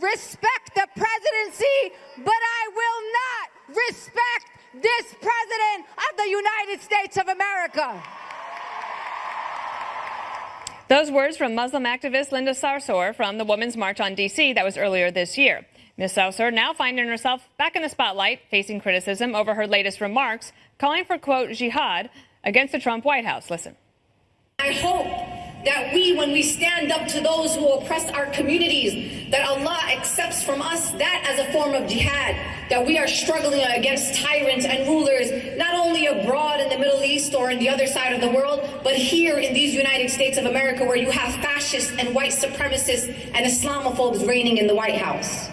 respect the presidency, but I will not respect this president of the United States of America. Those words from Muslim activist Linda Sarsour from the Women's March on D.C. that was earlier this year. Ms. Sarsour now finding herself back in the spotlight, facing criticism over her latest remarks, calling for, quote, jihad against the Trump White House. Listen. I hope that we, when we stand up to those who oppress our communities, that Allah accepts from us that as a form of jihad, that we are struggling against tyrants and rulers, not only abroad in the Middle East or in the other side of the world, but here in these United States of America where you have fascists and white supremacists and Islamophobes reigning in the White House.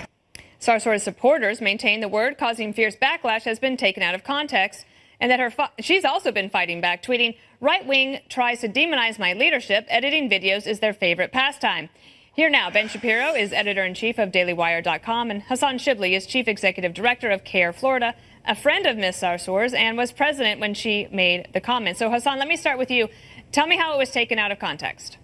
Sarsour's supporters maintain the word causing fierce backlash has been taken out of context and that her she's also been fighting back, tweeting, Right wing tries to demonize my leadership. Editing videos is their favorite pastime. Here now, Ben Shapiro is editor in chief of DailyWire.com, and Hassan Shibly is chief executive director of CAIR Florida, a friend of Ms. Sarsour's, and was president when she made the comment. So, Hassan, let me start with you. Tell me how it was taken out of context.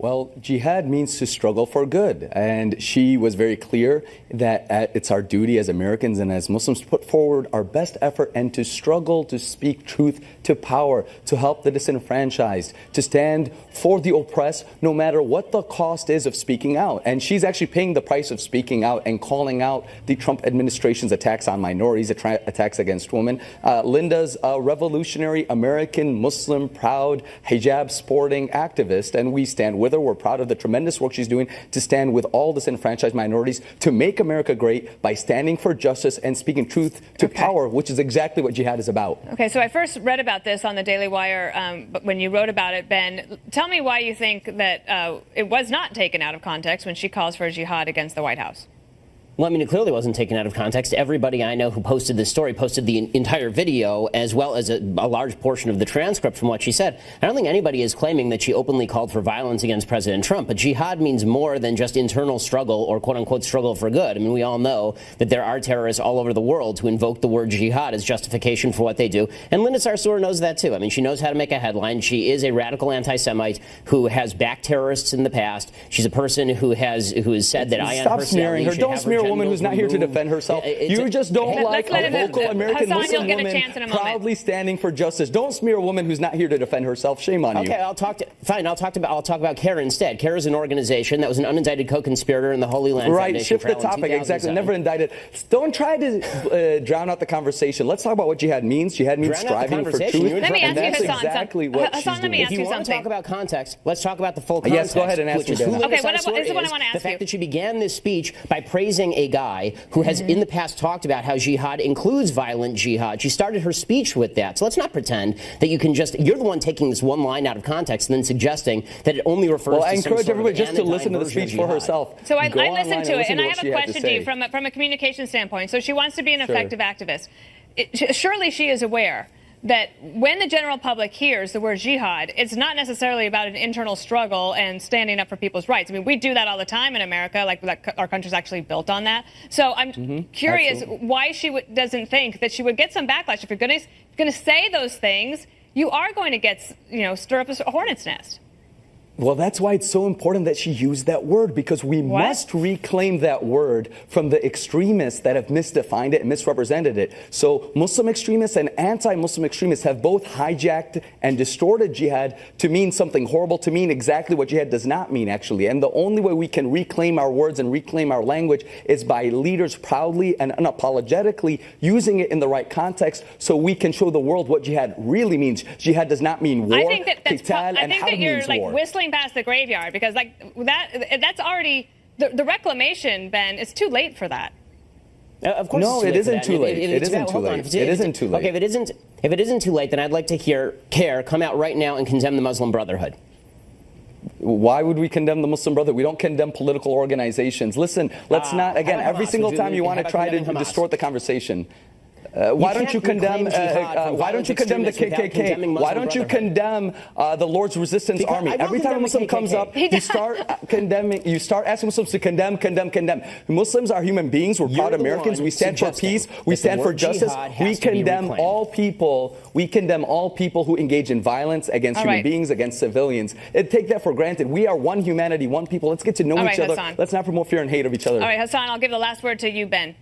Well, jihad means to struggle for good. And she was very clear that uh, it's our duty as Americans and as Muslims to put forward our best effort and to struggle to speak truth to power, to help the disenfranchised, to stand for the oppressed, no matter what the cost is of speaking out. And she's actually paying the price of speaking out and calling out the Trump administration's attacks on minorities, attacks against women. Uh, Linda's a revolutionary American Muslim, proud, hijab sporting activist, and we stand with with her. We're proud of the tremendous work she's doing to stand with all disenfranchised minorities to make America great by standing for justice and speaking truth to okay. power, which is exactly what jihad is about. Okay, so I first read about this on the Daily Wire um, when you wrote about it, Ben. Tell me why you think that uh, it was not taken out of context when she calls for jihad against the White House. Well, I mean, it clearly wasn't taken out of context. Everybody I know who posted this story posted the entire video as well as a, a, large portion of the transcript from what she said. I don't think anybody is claiming that she openly called for violence against President Trump, but jihad means more than just internal struggle or quote unquote struggle for good. I mean, we all know that there are terrorists all over the world who invoke the word jihad as justification for what they do. And Linda Sarsour knows that too. I mean, she knows how to make a headline. She is a radical anti-Semite who has backed terrorists in the past. She's a person who has who has said that I Stop smearing her. Don't smear woman who's not here to defend herself. you a, just don't like a vocal American Muslim woman proudly standing for justice. Don't smear a woman who's not here to defend herself. Shame on okay, you. Okay, I'll talk to fine. I'll talk about I'll talk about CAIR instead. CAIR is an organization that was an unindicted co-conspirator in the Holy Land right, Foundation. Right, shift the topic. Exactly. Never indicted. Don't try to uh, drown out the conversation. Let's talk about what jihad means. Jihad means drown striving for truth. Let me ask and that's you, Hassan, exactly what Hassan, she's let me doing. ask if you, you want to talk about context, let's talk about the full context. Yes, go ahead and ask me. Is who okay, what, what is what I want to ask you. The fact that she began this speech by praising a guy who has mm-hmm. in the past talked about how jihad includes violent jihad. She started her speech with that. So let's not pretend that you can just, you're the one taking this one line out of context and then suggesting that it only refers well, to I encourage everybody just to listen to the speech for herself. So I, I listened to it, and I have a question to, to you from a, from a communication standpoint. So she wants to be an effective activist. It, surely she is aware that when the general public hears the word jihad, it's not necessarily about an internal struggle and standing up for people's rights. I mean, we do that all the time in America, like, like our country's actually built on that. So I'm mm-hmm. curious Absolutely. why she w- doesn't think that she would get some backlash. If you're going to say those things, you are going to get, you know, stir up a hornet's nest. Well, that's why it's so important that she used that word because we what? must reclaim that word from the extremists that have misdefined it and misrepresented it. So, Muslim extremists and anti Muslim extremists have both hijacked and distorted jihad to mean something horrible, to mean exactly what jihad does not mean, actually. And the only way we can reclaim our words and reclaim our language is by leaders proudly and unapologetically using it in the right context so we can show the world what jihad really means. Jihad does not mean war, I think that that's, qital, I think that you're like war. whistling past the graveyard because like that that's already the, the reclamation, Ben. It's too late for that. Uh, of course, no, it isn't too late. It, it, it isn't too late. It isn't too late. Okay, if it isn't, if it isn't too late, then I'd like to hear CAIR come out right now and condemn the Muslim Brotherhood. Why would we condemn the Muslim Brotherhood? We don't condemn political organizations. Listen, let's uh, not again. Every single time you want to try to distort the conversation. Uh, why don't you condemn? Uh, uh, why don't you condemn the KKK? Why don't you condemn uh, the Lord's Resistance because Army? Every time a Muslim comes up, you start condemning. You start asking Muslims to condemn, condemn, condemn. Muslims are human beings. We're proud Americans. We stand for peace. We stand for justice. We condemn all people. We condemn all people who engage in violence against all human right. beings, against civilians. It, take that for granted. We are one humanity, one people. Let's get to know all each right, other. Hassan. Let's not promote fear and hate of each other. All right, Hassan. I'll give the last word to you, Ben.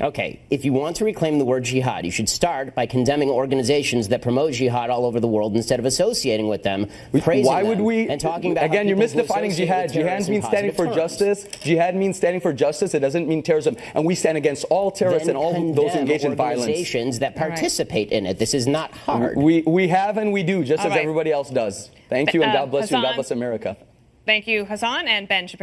Okay, if you want to reclaim the word jihad, you should start by condemning organizations that promote jihad all over the world instead of associating with them, praising Why would them, we, and talking about again? You're misdefining jihad. Jihad means standing for terms. justice. Jihad means standing for justice. It doesn't mean terrorism, and we stand against all terrorists then and all those engaged in violence. Organizations that participate right. in it. This is not hard. We we have and we do, just all as right. everybody else does. Thank you, and uh, God bless Hassan, you, and God bless America. Thank you, Hassan and Ben.